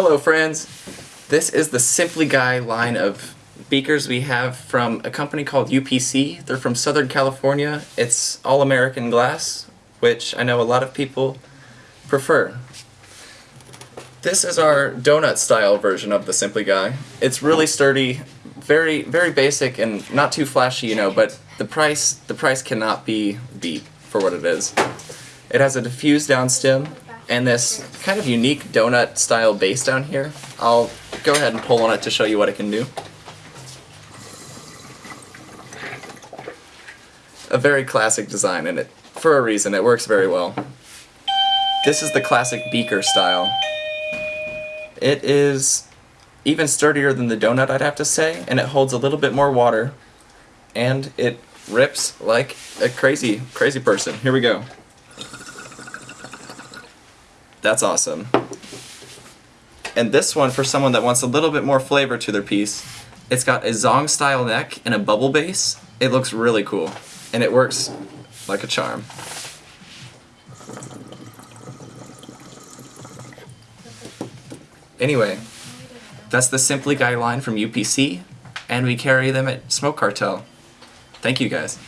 Hello friends! This is the Simply Guy line of beakers we have from a company called UPC. They're from Southern California. It's all American glass, which I know a lot of people prefer. This is our donut style version of the Simply Guy. It's really sturdy, very very basic and not too flashy, you know, but the price the price cannot be beat for what it is. It has a diffused down stem and this kind of unique donut style base down here. I'll go ahead and pull on it to show you what it can do. A very classic design and it for a reason it works very well. This is the classic beaker style. It is even sturdier than the donut I'd have to say and it holds a little bit more water and it rips like a crazy crazy person. Here we go. That's awesome. And this one, for someone that wants a little bit more flavor to their piece, it's got a Zong style neck and a bubble base. It looks really cool. And it works like a charm. Anyway, that's the Simply Guy line from UPC, and we carry them at Smoke Cartel. Thank you guys.